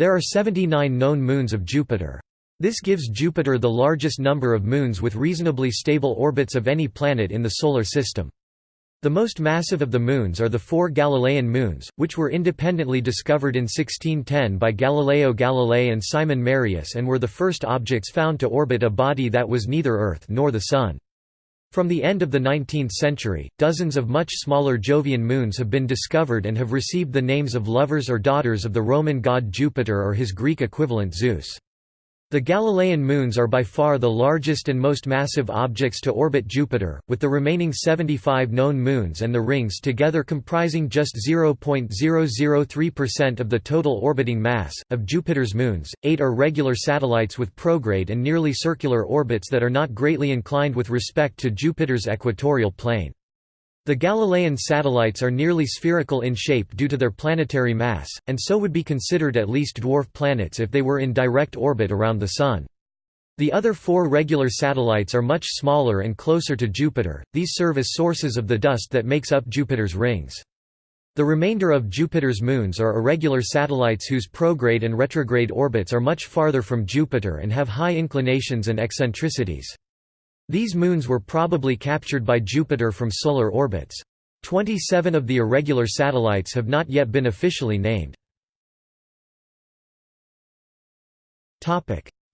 There are 79 known moons of Jupiter. This gives Jupiter the largest number of moons with reasonably stable orbits of any planet in the Solar System. The most massive of the moons are the four Galilean moons, which were independently discovered in 1610 by Galileo Galilei and Simon Marius and were the first objects found to orbit a body that was neither Earth nor the Sun. From the end of the 19th century, dozens of much smaller Jovian moons have been discovered and have received the names of lovers or daughters of the Roman god Jupiter or his Greek equivalent Zeus. The Galilean moons are by far the largest and most massive objects to orbit Jupiter, with the remaining 75 known moons and the rings together comprising just 0.003% of the total orbiting mass. Of Jupiter's moons, eight are regular satellites with prograde and nearly circular orbits that are not greatly inclined with respect to Jupiter's equatorial plane. The Galilean satellites are nearly spherical in shape due to their planetary mass, and so would be considered at least dwarf planets if they were in direct orbit around the Sun. The other four regular satellites are much smaller and closer to Jupiter, these serve as sources of the dust that makes up Jupiter's rings. The remainder of Jupiter's moons are irregular satellites whose prograde and retrograde orbits are much farther from Jupiter and have high inclinations and eccentricities. These moons were probably captured by Jupiter from solar orbits. Twenty-seven of the irregular satellites have not yet been officially named.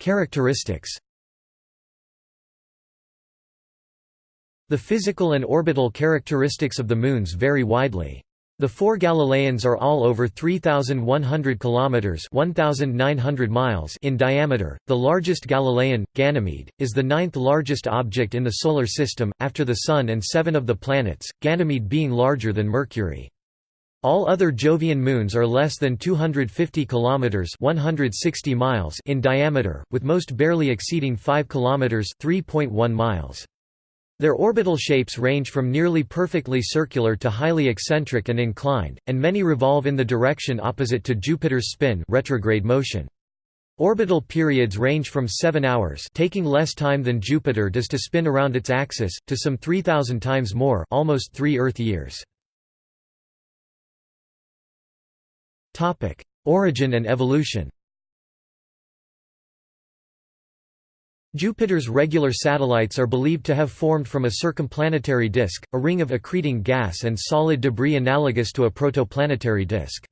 Characteristics The physical and orbital characteristics of the moons vary widely. The four Galileans are all over 3100 kilometers, 1900 miles in diameter. The largest Galilean, Ganymede, is the ninth largest object in the solar system after the sun and 7 of the planets, Ganymede being larger than Mercury. All other Jovian moons are less than 250 kilometers, 160 miles in diameter, with most barely exceeding 5 kilometers, 3.1 miles. Their orbital shapes range from nearly perfectly circular to highly eccentric and inclined, and many revolve in the direction opposite to Jupiter's spin retrograde motion. Orbital periods range from 7 hours taking less time than Jupiter does to spin around its axis, to some 3,000 times more almost 3 Earth years. Origin and evolution Jupiter's regular satellites are believed to have formed from a circumplanetary disk, a ring of accreting gas and solid debris analogous to a protoplanetary disk.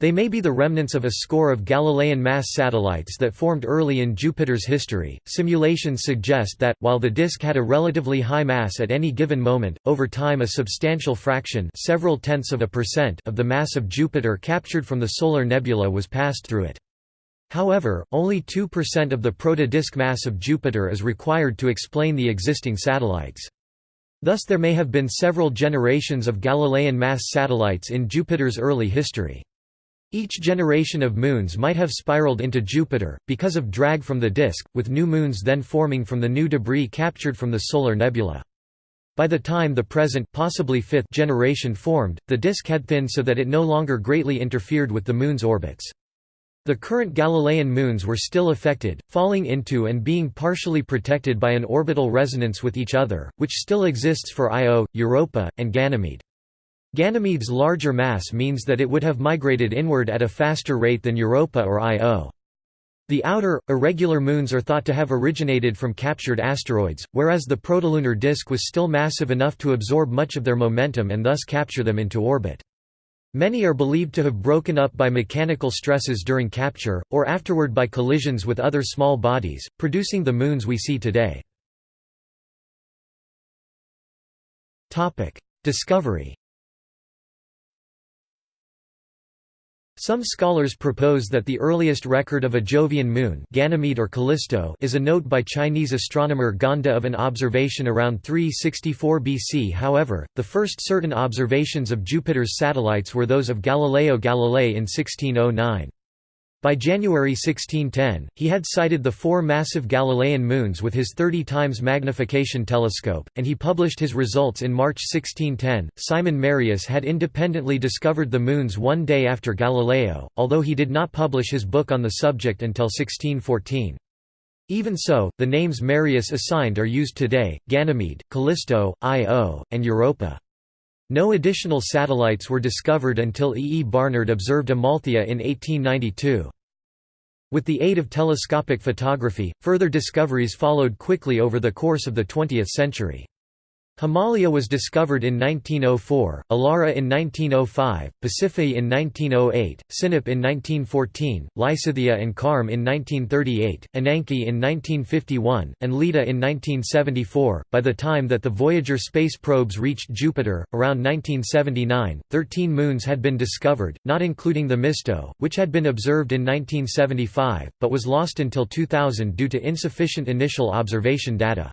They may be the remnants of a score of Galilean mass satellites that formed early in Jupiter's history. Simulations suggest that, while the disk had a relatively high mass at any given moment, over time a substantial fraction, several tenths of a percent, of the mass of Jupiter captured from the solar nebula was passed through it. However, only 2% of the protodisk mass of Jupiter is required to explain the existing satellites. Thus there may have been several generations of Galilean mass satellites in Jupiter's early history. Each generation of moons might have spiraled into Jupiter, because of drag from the disk, with new moons then forming from the new debris captured from the solar nebula. By the time the present possibly fifth generation formed, the disk had thinned so that it no longer greatly interfered with the Moon's orbits. The current Galilean moons were still affected, falling into and being partially protected by an orbital resonance with each other, which still exists for Io, Europa, and Ganymede. Ganymede's larger mass means that it would have migrated inward at a faster rate than Europa or Io. The outer, irregular moons are thought to have originated from captured asteroids, whereas the protolunar disk was still massive enough to absorb much of their momentum and thus capture them into orbit. Many are believed to have broken up by mechanical stresses during capture, or afterward by collisions with other small bodies, producing the moons we see today. Discovery Some scholars propose that the earliest record of a Jovian moon Ganymede or Callisto is a note by Chinese astronomer Gan De of an observation around 364 BC however, the first certain observations of Jupiter's satellites were those of Galileo Galilei in 1609. By January 1610, he had sighted the four massive Galilean moons with his 30 times magnification telescope, and he published his results in March 1610. Simon Marius had independently discovered the moons one day after Galileo, although he did not publish his book on the subject until 1614. Even so, the names Marius assigned are used today, Ganymede, Callisto, Io, and Europa. No additional satellites were discovered until E. E. Barnard observed Amalthea in 1892. With the aid of telescopic photography, further discoveries followed quickly over the course of the 20th century. Himalaya was discovered in 1904, Elara in 1905, Pasiphae in 1908, Sinope in 1914, Lysithea and Carme in 1938, Ananke in 1951, and Leda in 1974. By the time that the Voyager space probes reached Jupiter, around 1979, 13 moons had been discovered, not including Themisto, which had been observed in 1975, but was lost until 2000 due to insufficient initial observation data.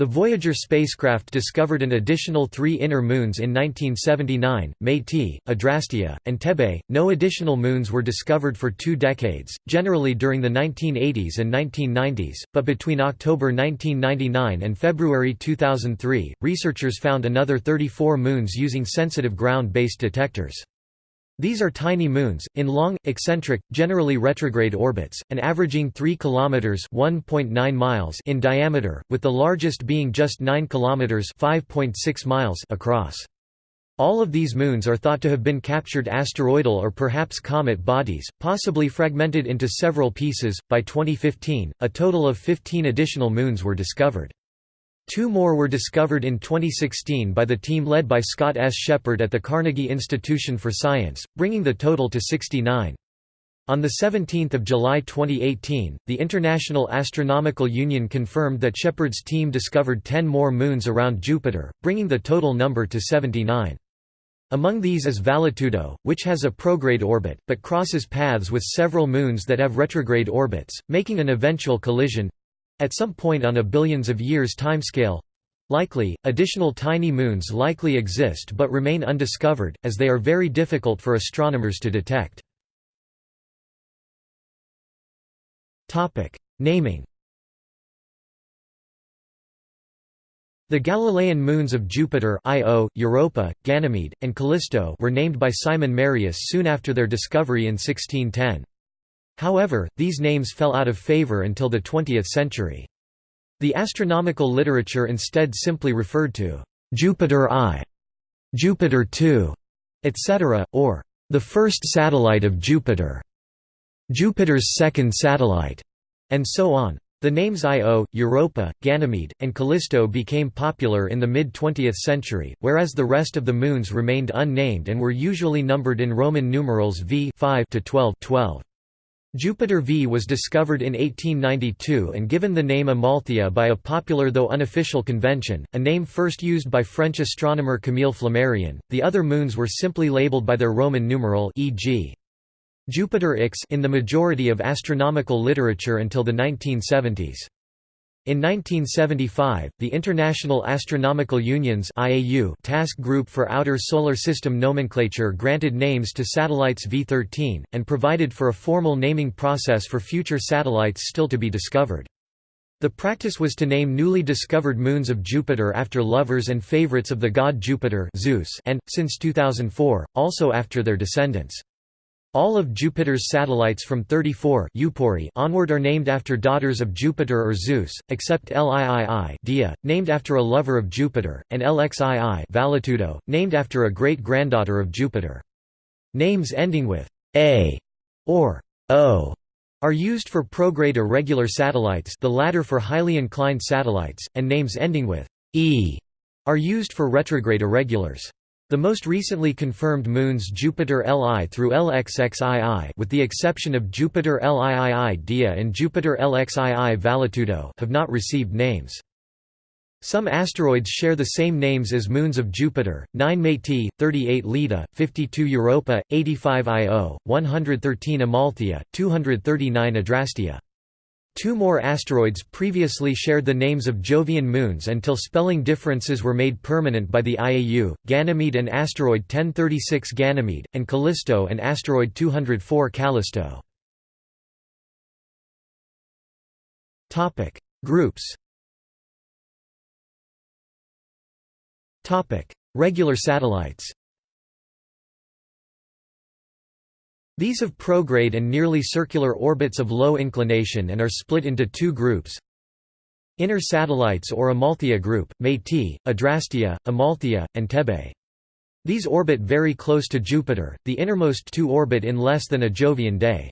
The Voyager spacecraft discovered an additional three inner moons in 1979, Métis, Adrastea, and Thebe. No additional moons were discovered for two decades, generally during the 1980s and 1990s, but between October 1999 and February 2003, researchers found another 34 moons using sensitive ground-based detectors. These are tiny moons, in long, eccentric, generally retrograde orbits, and averaging 3 km (1.9 miles) in diameter, with the largest being just 9 km (5.6 miles) across. All of these moons are thought to have been captured asteroidal or perhaps comet bodies, possibly fragmented into several pieces. By 2015, a total of 15 additional moons were discovered. Two more were discovered in 2016 by the team led by Scott S. Sheppard at the Carnegie Institution for Science, bringing the total to 69. On 17 July 2018, the International Astronomical Union confirmed that Sheppard's team discovered 10 more moons around Jupiter, bringing the total number to 79. Among these is Valetudo, which has a prograde orbit, but crosses paths with several moons that have retrograde orbits, making an eventual collision, at some point on a billions of years timescale likely, additional tiny moons likely exist but remain undiscovered, as they are very difficult for astronomers to detect. Naming The Galilean moons of Jupiter Io, Europa, Ganymede, and Callisto were named by Simon Marius soon after their discovery in 1610. However, these names fell out of favor until the 20th century. The astronomical literature instead simply referred to Jupiter I, Jupiter II, etc., or the first satellite of Jupiter, Jupiter's second satellite, and so on. The names Io, Europa, Ganymede, and Callisto became popular in the mid-20th century, whereas the rest of the moons remained unnamed and were usually numbered in Roman numerals V 5 to 12, 12. Jupiter V was discovered in 1892 and given the name Amalthea by a popular though unofficial convention, a name first used by French astronomer Camille Flammarion. The other moons were simply labeled by their Roman numeral e.g. Jupiter X in the majority of astronomical literature until the 1970s. In 1975, the International Astronomical Union's IAU Task Group for Outer Solar System Nomenclature granted names to satellites V13, and provided for a formal naming process for future satellites still to be discovered. The practice was to name newly discovered moons of Jupiter after lovers and favorites of the god Jupiter Zeus and, since 2004, also after their descendants. All of Jupiter's satellites from 34 onward are named after daughters of Jupiter or Zeus, except Liii Dia, named after a lover of Jupiter, and Lxii Valetudo, named after a great-granddaughter of Jupiter. Names ending with a or o are used for prograde irregular satellites the latter for highly inclined satellites, and names ending with e are used for retrograde irregulars. The most recently confirmed moons Jupiter Li through LXXII with the exception of Jupiter Liii Dia and Jupiter LXII Valetudo have not received names. Some asteroids share the same names as moons of Jupiter, 9 Métis, 38 Leda, 52 Europa, 85 Io, 113 Amalthea, 239 Adrastea. Two more asteroids previously shared the names of Jovian moons until spelling differences were made permanent by the IAU, Ganymede and asteroid 1036 Ganymede, and Callisto and asteroid 204 Callisto. Groups Regular satellites These have prograde and nearly circular orbits of low inclination and are split into two groups. Inner satellites or Amalthea group, Métis, Adrastea, Amalthea, and Thebe. These orbit very close to Jupiter, the innermost two orbit in less than a Jovian day.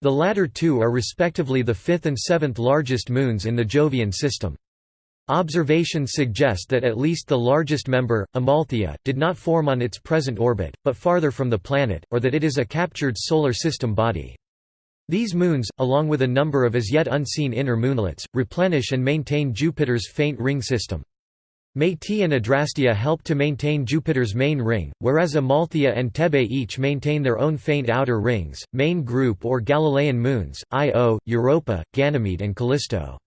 The latter two are respectively the fifth and seventh largest moons in the Jovian system. Observations suggest that at least the largest member, Amalthea, did not form on its present orbit, but farther from the planet, or that it is a captured Solar System body. These moons, along with a number of as yet unseen inner moonlets, replenish and maintain Jupiter's faint ring system. Métis and Adrastea help to maintain Jupiter's main ring, whereas Amalthea and Thebe each maintain their own faint outer rings, main group or Galilean moons, Io, Europa, Ganymede and Callisto.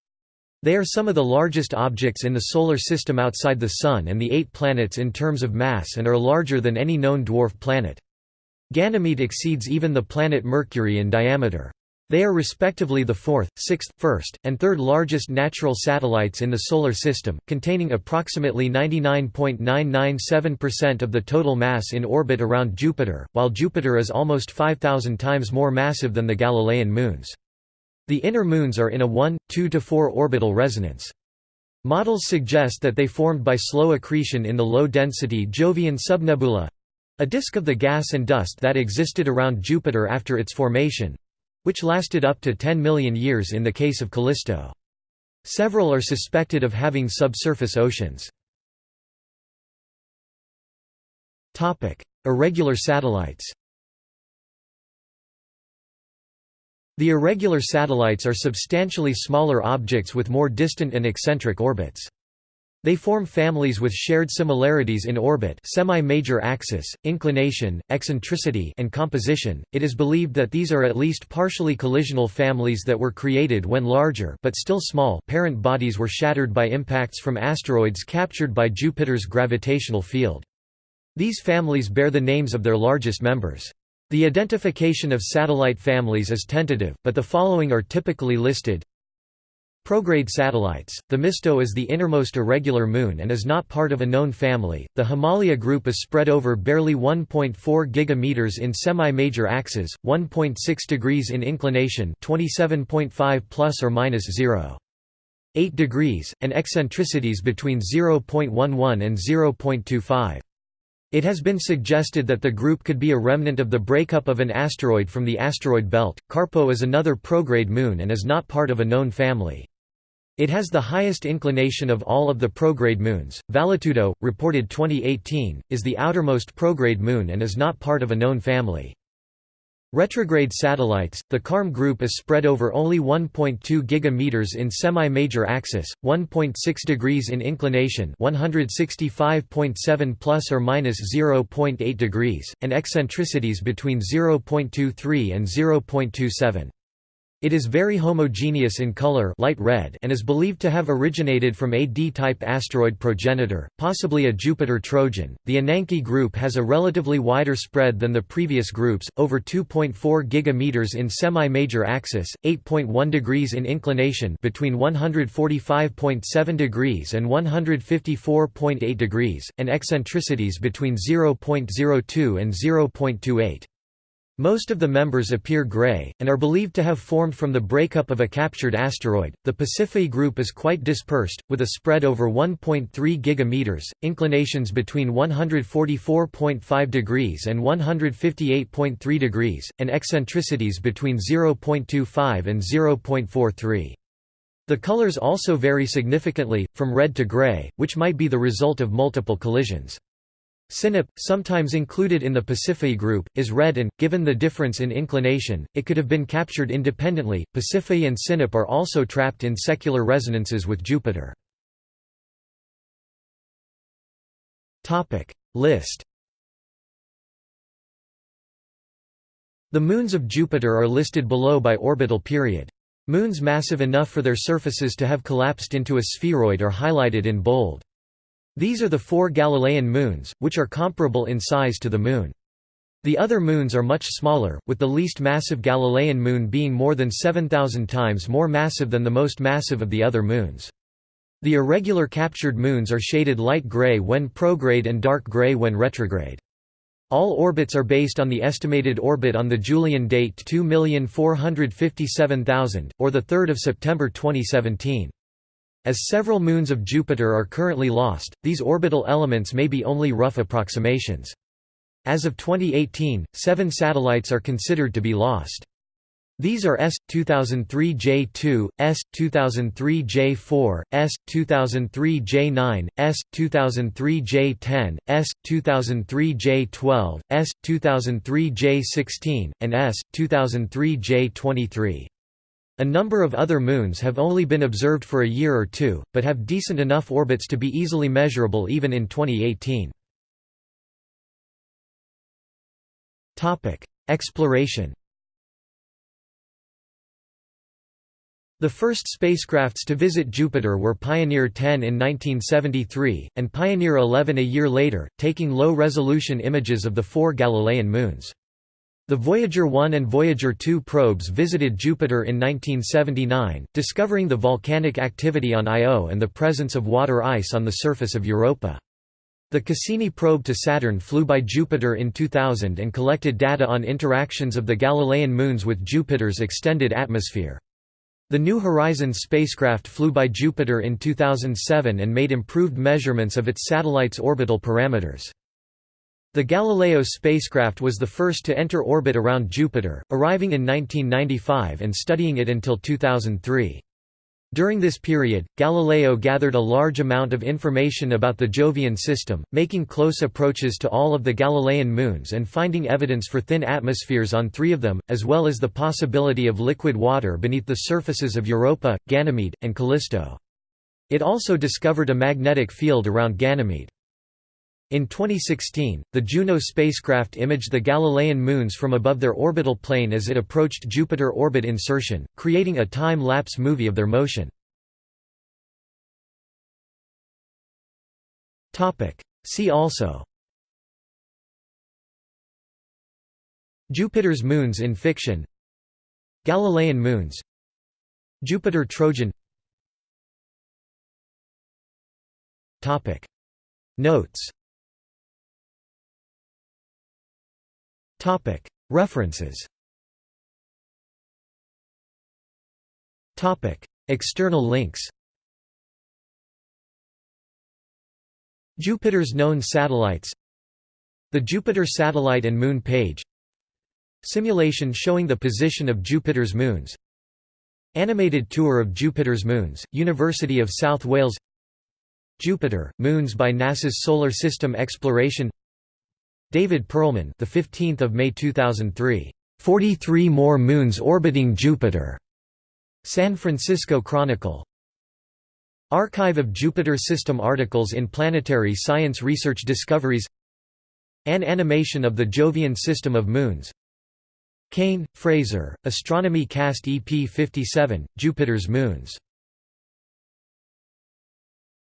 They are some of the largest objects in the Solar System outside the Sun and the eight planets in terms of mass and are larger than any known dwarf planet. Ganymede exceeds even the planet Mercury in diameter. They are respectively the fourth, sixth, first, and third largest natural satellites in the Solar System, containing approximately 99.997% of the total mass in orbit around Jupiter, while Jupiter is almost 5,000 times more massive than the Galilean moons. The inner moons are in a 1, 2 to 4 orbital resonance. Models suggest that they formed by slow accretion in the low-density Jovian subnebula—a disk of the gas and dust that existed around Jupiter after its formation—which lasted up to 10 million years in the case of Callisto. Several are suspected of having subsurface oceans. Irregular satellites The irregular satellites are substantially smaller objects with more distant and eccentric orbits. They form families with shared similarities in orbit semi-major axis, inclination, eccentricity and composition. It is believed that these are at least partially collisional families that were created when larger but still small parent bodies were shattered by impacts from asteroids captured by Jupiter's gravitational field. These families bear the names of their largest members. The identification of satellite families is tentative, but the following are typically listed. Prograde satellites. Themisto is the innermost irregular moon and is not part of a known family. The Himalaya group is spread over barely 1.4 gigameters in semi-major axes, 1.6 degrees in inclination, 27.5 plus or minus 0. 8 degrees, and eccentricities between 0.11 and 0.25. It has been suggested that the group could be a remnant of the breakup of an asteroid from the asteroid belt. Carpo is another prograde moon and is not part of a known family. It has the highest inclination of all of the prograde moons. Valetudo, reported 2018, is the outermost prograde moon and is not part of a known family. Retrograde satellites, the Carme group is spread over only 1.2 gigameters in semi-major axis, 1.6 degrees in inclination, 165.7 plus or minus 0.8 degrees, and eccentricities between 0.23 and 0.27. It is very homogeneous in color light red and is believed to have originated from a D-type asteroid progenitor, possibly a Jupiter Trojan. The Ananke group has a relatively wider spread than the previous groups, over 2.4 gigameters in semi-major axis, 8.1 degrees in inclination between 145.7 degrees and 154.8 degrees, and eccentricities between 0.02 and 0.28. Most of the members appear gray, and are believed to have formed from the breakup of a captured asteroid. The Pasiphae group is quite dispersed, with a spread over 1.3 gigameters, inclinations between 144.5 degrees and 158.3 degrees, and eccentricities between 0.25 and 0.43. The colors also vary significantly, from red to gray, which might be the result of multiple collisions. Sinope, sometimes included in the Pasiphae group, is red and, given the difference in inclination, it could have been captured independently. Pasiphae and Sinope are also trapped in secular resonances with Jupiter. List The moons of Jupiter are listed below by orbital period. Moons massive enough for their surfaces to have collapsed into a spheroid are highlighted in bold. These are the four Galilean moons, which are comparable in size to the Moon. The other moons are much smaller, with the least massive Galilean moon being more than 7,000 times more massive than the most massive of the other moons. The irregular captured moons are shaded light gray when prograde and dark gray when retrograde. All orbits are based on the estimated orbit on the Julian date 2,457,000, or 3 September 2017. As several moons of Jupiter are currently lost, these orbital elements may be only rough approximations. As of 2018, seven satellites are considered to be lost. These are S 2003 J2, S 2003 J4, S 2003 J9, S 2003 J10, S 2003 J12, S 2003 J16, and S 2003 J23. A number of other moons have only been observed for a year or two, but have decent enough orbits to be easily measurable even in 2018. Exploration The first spacecrafts to visit Jupiter were Pioneer 10 in 1973, and Pioneer 11 a year later, taking low-resolution images of the four Galilean moons. The Voyager 1 and Voyager 2 probes visited Jupiter in 1979, discovering the volcanic activity on Io and the presence of water ice on the surface of Europa. The Cassini probe to Saturn flew by Jupiter in 2000 and collected data on interactions of the Galilean moons with Jupiter's extended atmosphere. The New Horizons spacecraft flew by Jupiter in 2007 and made improved measurements of its satellite's orbital parameters. The Galileo spacecraft was the first to enter orbit around Jupiter, arriving in 1995 and studying it until 2003. During this period, Galileo gathered a large amount of information about the Jovian system, making close approaches to all of the Galilean moons and finding evidence for thin atmospheres on three of them, as well as the possibility of liquid water beneath the surfaces of Europa, Ganymede, and Callisto. It also discovered a magnetic field around Ganymede. In 2016, the Juno spacecraft imaged the Galilean moons from above their orbital plane as it approached Jupiter orbit insertion, creating a time-lapse movie of their motion. See also. Jupiter's moons in fiction. Galilean moons. Jupiter Trojan. Notes References. External links. Jupiter's known satellites. The Jupiter satellite and moon page. Simulation showing the position of Jupiter's moons. Animated tour of Jupiter's moons, University of South Wales. Jupiter, moons by NASA's Solar System Exploration David Perlman, the 15th of May 2003. 43 more moons orbiting Jupiter. San Francisco Chronicle. Archive of Jupiter System articles in Planetary Science Research Discoveries. An animation of the Jovian system of moons. Cain, Fraser, Astronomy Cast EP 57, Jupiter's Moons